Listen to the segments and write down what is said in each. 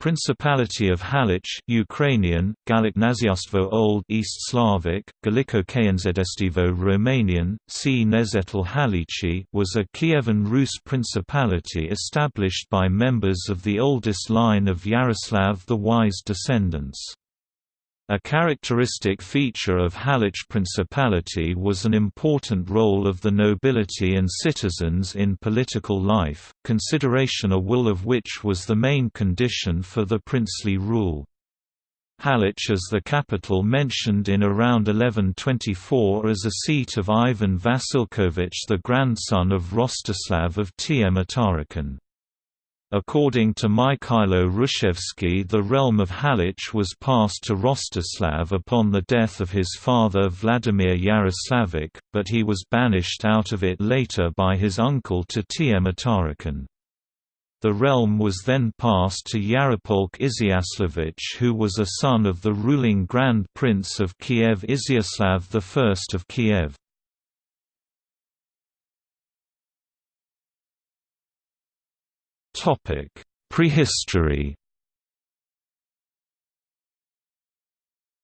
Principality of Halych Ukrainian, Galiknaziastvo Old East Slavic, Galiko Kayenzedestivo Romanian, C. Nezetel Halichi was a Kievan Rus principality established by members of the oldest line of Yaroslav the Wise descendants. A characteristic feature of Halych Principality was an important role of the nobility and citizens in political life, consideration a will of which was the main condition for the princely rule. Halych as the capital mentioned in around 1124 as a seat of Ivan Vasilkovich the grandson of Rostislav of Tmutarakan. According to Mikhailo Hrushevsky the realm of Halych was passed to Rostislav upon the death of his father Vladimir Yaroslavich, but he was banished out of it later by his uncle to Tmutarakan. The realm was then passed to Yaropolk Iziaslavich who was a son of the ruling Grand Prince of Kiev Iziaslav I of Kiev. Prehistory.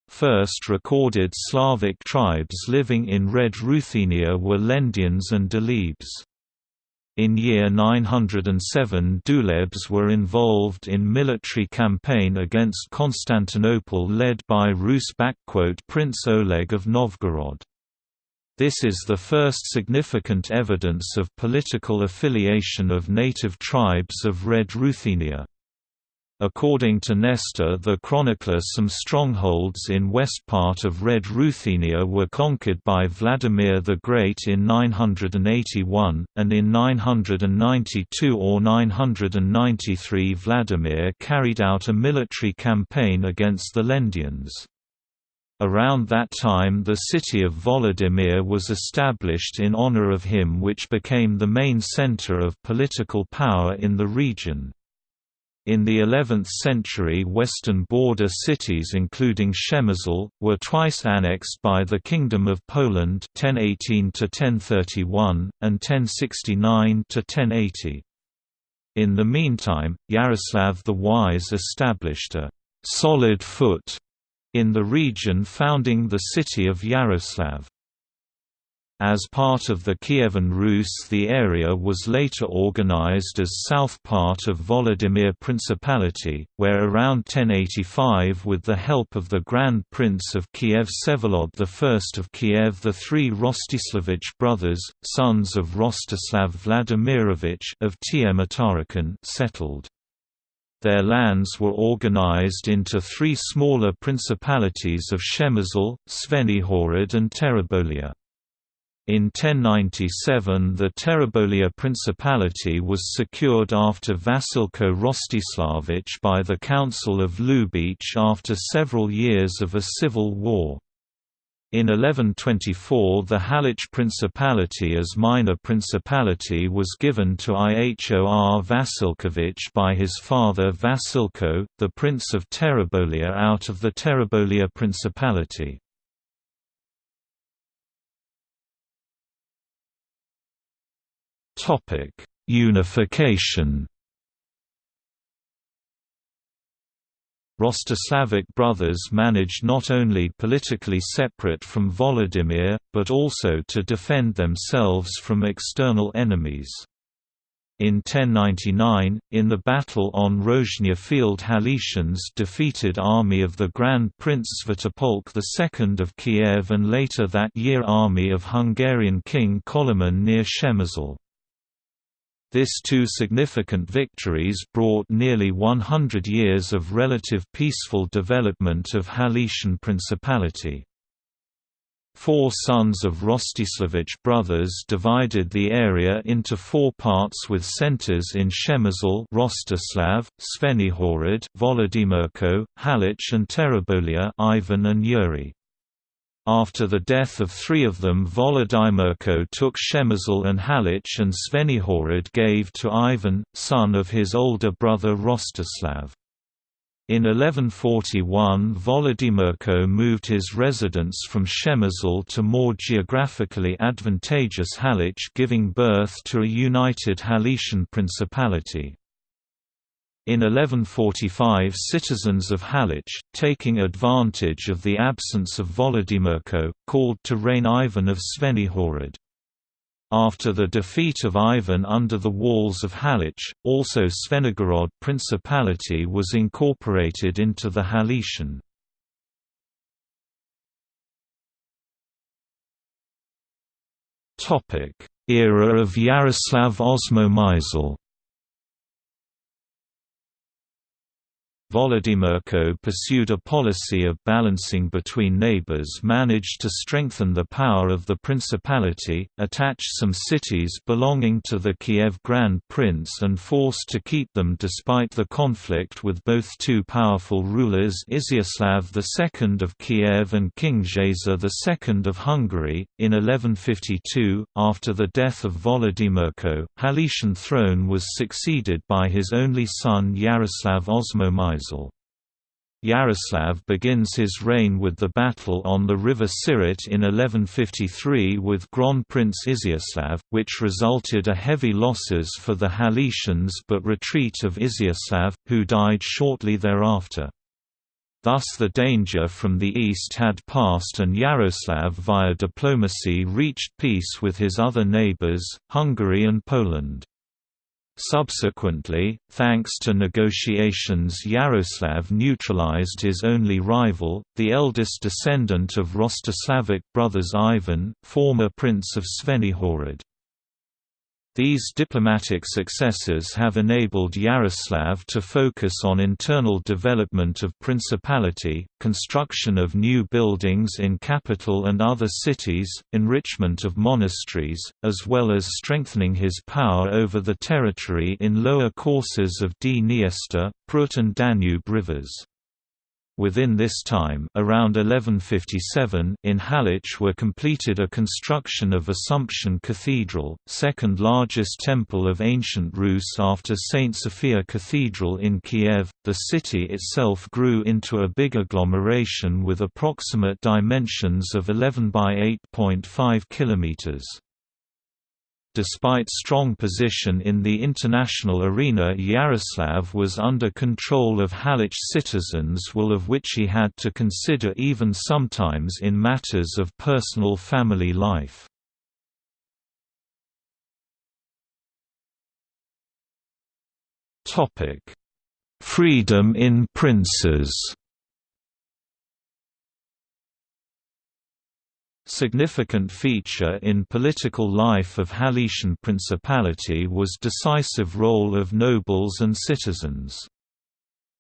First recorded Slavic tribes living in Red Ruthenia were Lendians and Dulebes. In year 907 Dulebs were involved in military campaign against Constantinople led by Rus Prince Oleg of Novgorod. This is the first significant evidence of political affiliation of native tribes of Red Ruthenia. According to Nestor the chronicler some strongholds in west part of Red Ruthenia were conquered by Vladimir the Great in 981, and in 992 or 993 Vladimir carried out a military campaign against the Lendians. Around that time the city of Volodymyr was established in honor of him which became the main center of political power in the region. In the 11th century western border cities including Przemysl, were twice annexed by the Kingdom of Poland 1018–1031, and 1069–1080. In the meantime, Yaroslav the Wise established a «solid foot» in the region founding the city of Yaroslav. As part of the Kievan Rus the area was later organized as south part of Volodymyr Principality, where around 1085 with the help of the Grand Prince of Kiev Vsevolod I of Kiev the three Rostislavich brothers, sons of Rostislav Vladimirovich of Tmutarakan settled. Their lands were organized into three smaller principalities of Przemysl, Zvenihorod and Terebovlia. In 1097 the Terebovlia Principality was secured after Vasilko Rostislavich by the Council of Lubech after several years of a civil war. In 1124 the Halych Principality as minor principality was given to Ihor Vasilkovich by his father Vasilko, the Prince of Terebovlia out of the Terebovlia Principality. Unification Rostislavic brothers managed not only politically separate from Volodymyr, but also to defend themselves from external enemies. In 1099, in the battle on Rozhnya field Halicians defeated army of the Grand Prince Sviatopolk II of Kiev and later that year army of Hungarian King Koloman near Przemysl. This two significant victories brought nearly 100 years of relative peaceful development of Halician Principality. Four sons of Rostislavich brothers divided the area into four parts with centers in Przemysl Rostislav, Zvenihorod, Volodymyrko, Halych and Terebovlia Ivan and Yuri. After the death of three of them Volodymyrko took Przemysl and Halych and Zvenihorod gave to Ivan, son of his older brother Rostislav. In 1141 Volodymyrko moved his residence from Przemysl to more geographically advantageous Halych giving birth to a united Halician principality. In 1145 citizens of Halych, taking advantage of the absence of Volodymyrko, called to reign Ivan of Zvenihorod. After the defeat of Ivan under the walls of Halych, also Zvenigorod Principality was incorporated into the Haletian. Era of Yaroslav Osmomysl Volodymyrko pursued a policy of balancing between neighbors managed to strengthen the power of the principality, attach some cities belonging to the Kiev Grand Prince and forced to keep them despite the conflict with both two powerful rulers Iziaslav II of Kiev and King Geza II of Hungary. In 1152, after the death of Volodymyrko, Haletian throne was succeeded by his only son Yaroslav Yaroslav begins his reign with the battle on the river Siret in 1153 with Grand Prince Iziaslav, which resulted a heavy losses for the Haletians but retreat of Iziaslav, who died shortly thereafter. Thus the danger from the east had passed and Yaroslav via diplomacy reached peace with his other neighbours, Hungary and Poland. Subsequently, thanks to negotiations Yaroslav neutralized his only rival, the eldest descendant of Rostislavic brothers Ivan, former Prince of Zvenihorod. These diplomatic successes have enabled Yaroslav to focus on internal development of principality, construction of new buildings in capital and other cities, enrichment of monasteries, as well as strengthening his power over the territory in lower courses of Dniester, Prut and Danube rivers. Within this time around 1157 in Halych were completed a construction of Assumption Cathedral, second largest temple of ancient Rus after St. Sophia Cathedral in Kiev. The city itself grew into a big agglomeration with approximate dimensions of 11 by 8.5 kilometers. Despite strong position in the international arena Yaroslav was under control of Halych citizens will of which he had to consider even sometimes in matters of personal family life. Freedom in princes Significant feature in political life of Haletian Principality was decisive role of nobles and citizens.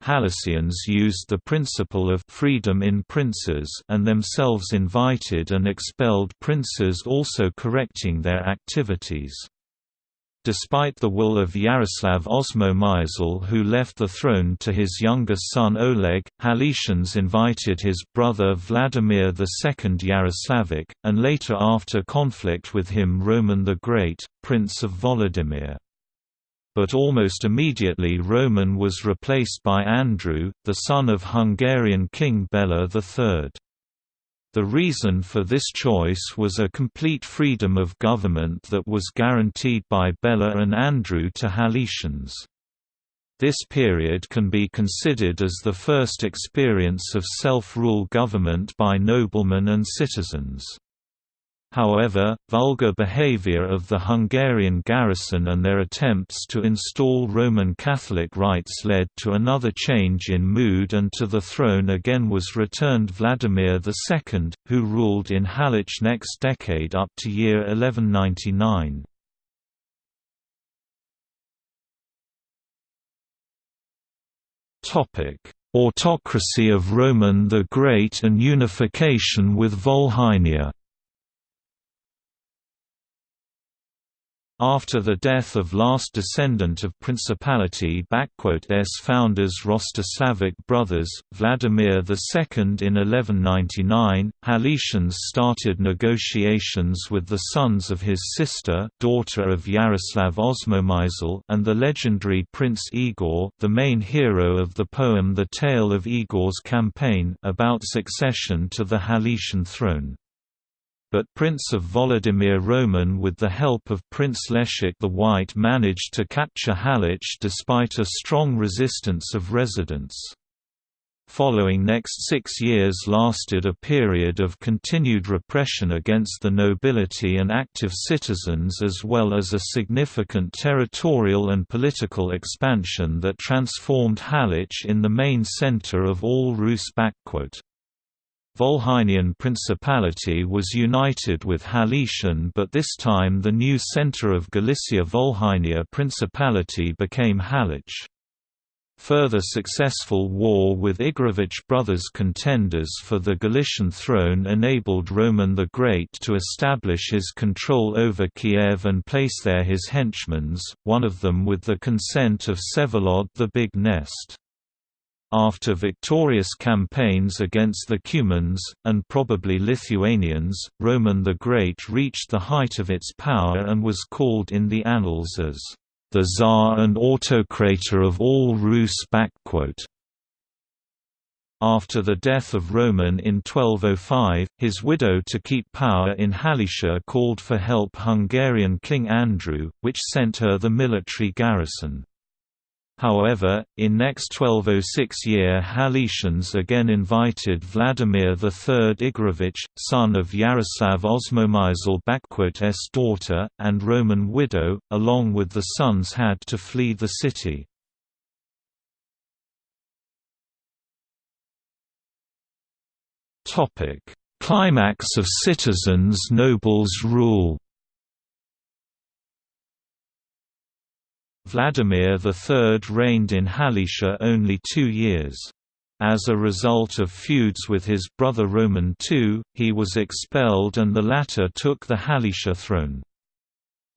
Halicians used the principle of freedom in princes and themselves invited and expelled princes also correcting their activities. Despite the will of Yaroslav Osmomysl who left the throne to his younger son Oleg, Haletians invited his brother Vladimir II Yaroslavic, and later after conflict with him Roman the Great, Prince of Volodymyr. But almost immediately Roman was replaced by Andrew, the son of Hungarian King Bela III. The reason for this choice was a complete freedom of government that was guaranteed by Bela and Andrew to Haletians. This period can be considered as the first experience of self-rule government by noblemen and citizens. However, vulgar behavior of the Hungarian garrison and their attempts to install Roman Catholic rites led to another change in mood and to the throne again was returned Vladimir II, who ruled in Halych next decade up to year 1199. Autocracy of Roman the Great and unification with Volhynia After the death of last descendant of Principality S founders Rostislavic brothers, Vladimir II in 1199, Haletians started negotiations with the sons of his sister daughter of Yaroslav Osmomysl and the legendary Prince Igor the main hero of the poem The Tale of Igor's Campaign about succession to the Haletian throne. But Prince of Volodymyr Roman with the help of Prince Leszek the White managed to capture Halych despite a strong resistance of residents. Following next six years lasted a period of continued repression against the nobility and active citizens as well as a significant territorial and political expansion that transformed Halych in the main center of all Rus. Volhynian Principality was united with Halician but this time the new center of Galicia Volhynia Principality became Halych. Further successful war with Igorevich brothers contenders for the Galician throne enabled Roman the Great to establish his control over Kiev and place there his henchmens, one of them with the consent of Vsevolod the Big Nest. After victorious campaigns against the Cumans, and probably Lithuanians, Roman the Great reached the height of its power and was called in the annals as the Tsar and autocrator of all Rus. After the death of Roman in 1205, his widow to keep power in Halicia called for help Hungarian King Andrew, which sent her the military garrison. However, in next 1206 year Halicians again invited Vladimir III Igorevich, son of Yaroslav Osmomysl daughter, and Roman widow, along with the sons had to flee the city. Climax of citizens' nobles' rule Vladimir III reigned in Halicia only two years. As a result of feuds with his brother Roman II, he was expelled and the latter took the Halicia throne.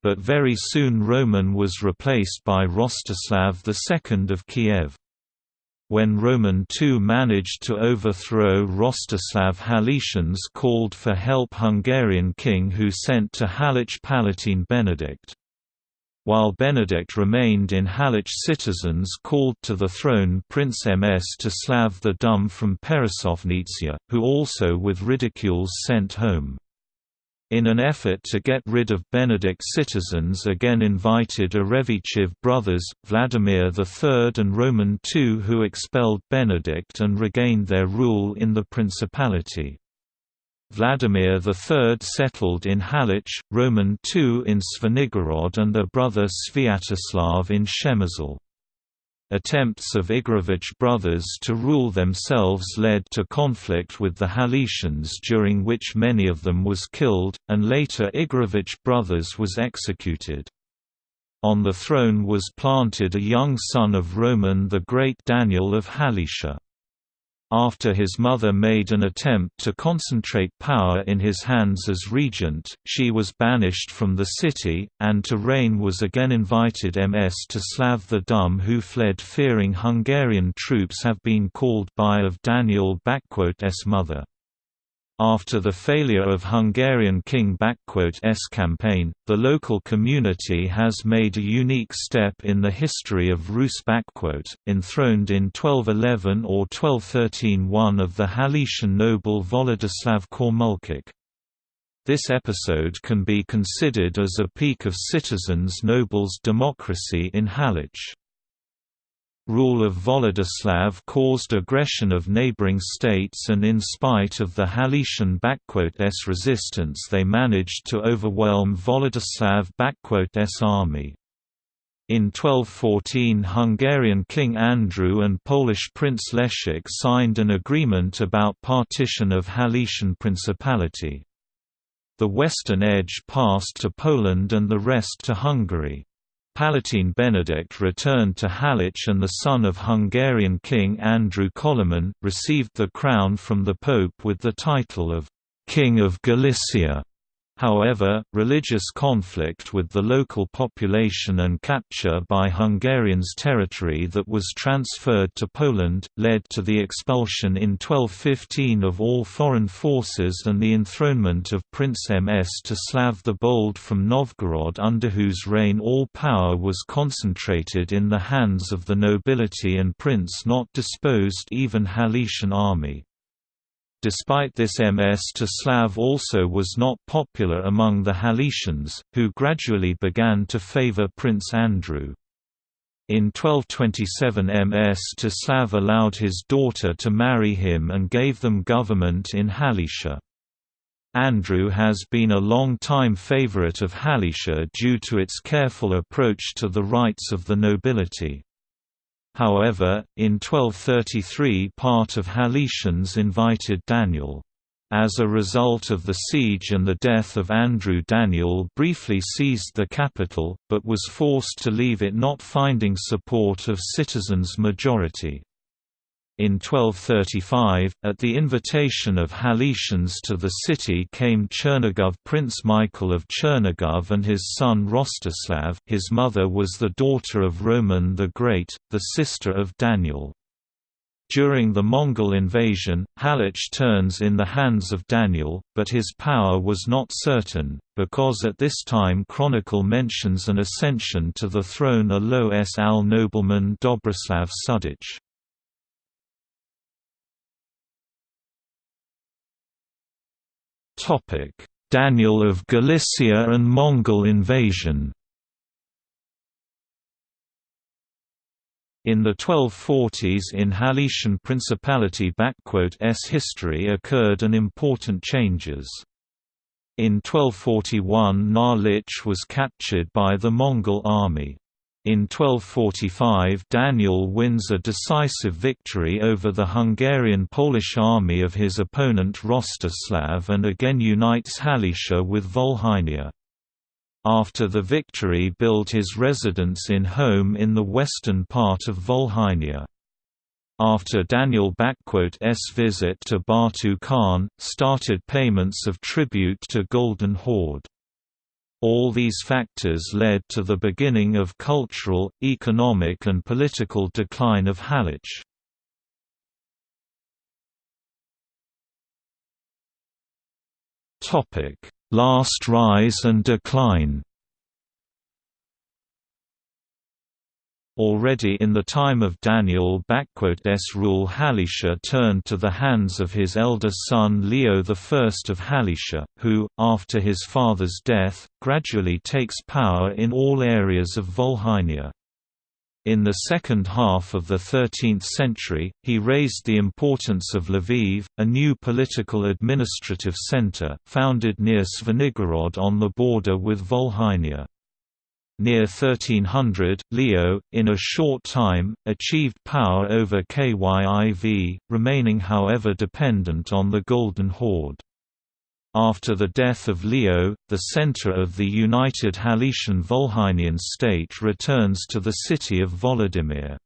But very soon Roman was replaced by Rostislav II of Kiev. When Roman II managed to overthrow Rostislav Halicians called for help Hungarian king who sent to Halych Palatine Benedict. While Benedict remained in Halych citizens called to the throne Prince Mstislav the Dumb from Peresovnitsia, who also with ridicules sent home. In an effort to get rid of Benedict citizens again invited Erevichiv brothers, Vladimir III and Roman II who expelled Benedict and regained their rule in the principality. Vladimir III settled in Halych, Roman II in Zvenigorod and their brother Sviatoslav in Przemysl. Attempts of Igorevich brothers to rule themselves led to conflict with the Halicians during which many of them was killed, and later Igorevich brothers was executed. On the throne was planted a young son of Roman the Great Daniel of Halicia. After his mother made an attempt to concentrate power in his hands as regent, she was banished from the city, and to reign was again invited Ms. to Slav the Dumb who fled fearing Hungarian troops have been called by of Daniel-s mother. After the failure of Hungarian King S campaign, the local community has made a unique step in the history of Rus enthroned in 1211 or 1213 one of the Halician noble Volodislav Kormulchik. This episode can be considered as a peak of citizens' nobles' democracy in Halych. Rule of Volodislav caused aggression of neighboring states and in spite of the Halician S resistance they managed to overwhelm Volodislav S army. In 1214 Hungarian King Andrew and Polish Prince Leszek signed an agreement about partition of Halician Principality. The western edge passed to Poland and the rest to Hungary. Palatine Benedict returned to Halych and the son of Hungarian King Andrew Koloman, received the crown from the Pope with the title of «King of Galicia». However, religious conflict with the local population and capture by Hungarians territory that was transferred to Poland, led to the expulsion in 1215 of all foreign forces and the enthronement of Prince Mstislav the Bold from Novgorod under whose reign all power was concentrated in the hands of the nobility and prince not disposed even Halician army. Despite this MS to Slav also was not popular among the Haletians, who gradually began to favor Prince Andrew. In 1227 MS to Slav allowed his daughter to marry him and gave them government in Halicia. Andrew has been a long-time favorite of Halicia due to its careful approach to the rights of the nobility. However, in 1233 part of Haletians invited Daniel. As a result of the siege and the death of Andrew Daniel briefly seized the capital, but was forced to leave it not finding support of citizens' majority. In 1235, at the invitation of Haletians to the city came Chernigov Prince Michael of Chernigov and his son Rostislav his mother was the daughter of Roman the Great, the sister of Daniel. During the Mongol invasion, Halych turns in the hands of Daniel, but his power was not certain, because at this time Chronicle mentions an ascension to the throne a low S. Al nobleman Dobrislav Sudich. Daniel of Galicia and Mongol invasion In the 1240s in Haletian Principality s history occurred an important changes. In 1241 Narlich was captured by the Mongol army. In 1245 Daniel wins a decisive victory over the Hungarian-Polish army of his opponent Rostislav and again unites Halicia with Volhynia. After the victory built his residence in Kholm in the western part of Volhynia. After Daniel S visit to Batu Khan, started payments of tribute to Golden Horde. All these factors led to the beginning of cultural, economic and political decline of Halych. Last rise and decline Already in the time of Daniel S rule Halicia turned to the hands of his elder son Leo I of Halicia, who, after his father's death, gradually takes power in all areas of Volhynia. In the second half of the 13th century, he raised the importance of Lviv, a new political administrative center, founded near Zvenigorod on the border with Volhynia. Near 1300, Leo, in a short time, achieved power over Kyiv, remaining however dependent on the Golden Horde. After the death of Leo, the center of the united Haletian Volhynian state returns to the city of Volodymyr.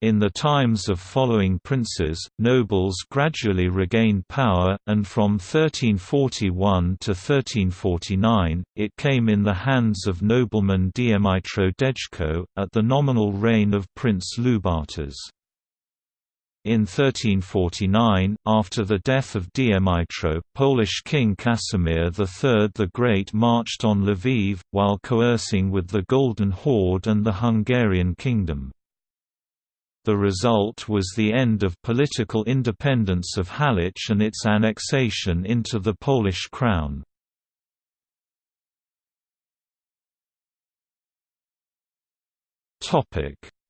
In the times of following princes, nobles gradually regained power, and from 1341 to 1349, it came in the hands of nobleman Dmytro Dedko, at the nominal reign of Prince Lubartas. In 1349, after the death of Dmytro, Polish King Casimir III the Great marched on Lviv, while coercing with the Golden Horde and the Hungarian Kingdom. The result was the end of political independence of Halych and its annexation into the Polish crown.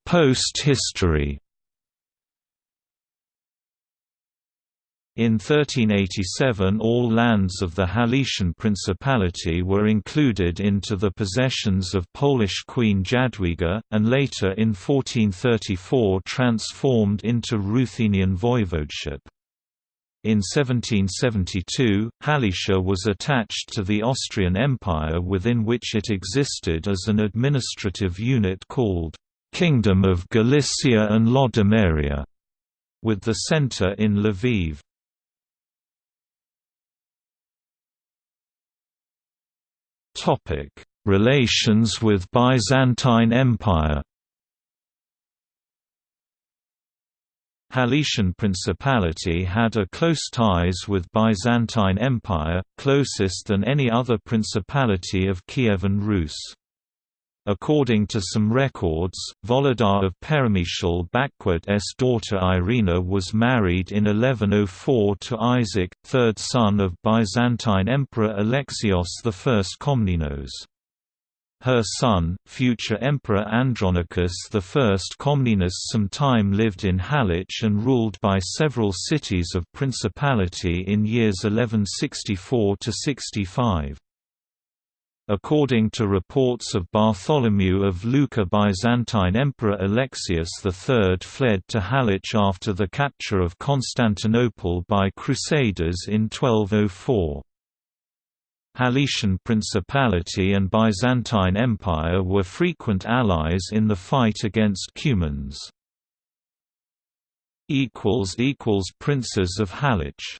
Post-history In 1387 all lands of the Haletian Principality were included into the possessions of Polish Queen Jadwiga, and later in 1434 transformed into Ruthenian voivodeship. In 1772, Halicia was attached to the Austrian Empire within which it existed as an administrative unit called «Kingdom of Galicia and Lodomeria», with the centre in Lviv. Relations with Byzantine Empire. Haletian Principality had a close ties with Byzantine Empire, closest than any other principality of Kievan Rus. According to some records, Volodar of Peremyshal-s daughter Irina was married in 1104 to Isaac, third son of Byzantine Emperor Alexios I Komnenos. Her son, future Emperor Andronicus I Komnenos sometime lived in Halych and ruled by several cities of principality in years 1164–65. According to reports of Bartholomew of Lucca Byzantine Emperor Alexius III fled to Halych after the capture of Constantinople by Crusaders in 1204. Haletian Principality and Byzantine Empire were frequent allies in the fight against Cumans. Princes of Halych